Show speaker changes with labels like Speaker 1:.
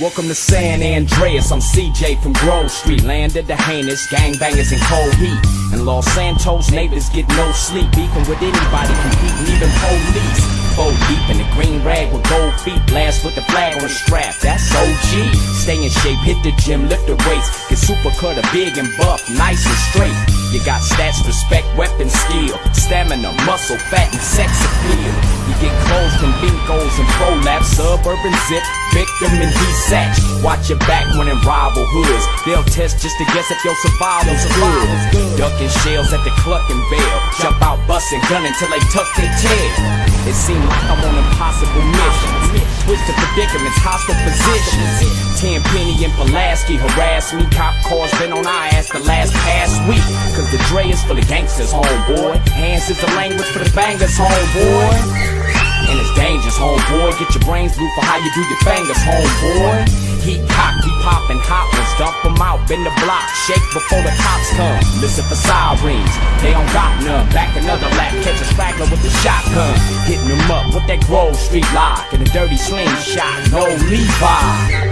Speaker 1: Welcome to San Andreas, I'm CJ from Grove Street, land of the heinous, gangbangers in cold heat. And Los Santos neighbors get no sleep, beefing with anybody, competing, even police. Four deep in the green rag with gold feet, blast with the flag on the strap, that's OG. Stay in shape, hit the gym, lift the weights, get super cutter, big and buff, nice and straight. You got stats, respect, weapon, skill, stamina, muscle, fat, and sex appeal. You get clothes from Bincos and ProLaps, suburban zip, victim and desatch. Watch your back when in rival hoods. They'll test just to guess if your survival's good. Ducking shells at the clucking bell. Jump out, busting, gun till they tuck their tail. It seemed like I'm on impossible missions. Switch to predicaments, hostile positions. Ten Penny and Pulaski harass me. Cop cars been on our ass the last past week. Dre is for the gangsters, homeboy. Hands is the language for the bangers, homeboy. And it's dangerous, homeboy. Get your brains blue for how you do your fingers, homeboy. Heat cock, we poppin' hot ones, dump 'em out, bend the block, shake before the cops come. Listen for sirens, they don't got none. Back another lap, catch a straggler with the shotgun. Hitting 'em up with that Grove Street lock and a dirty slingshot, no Levi.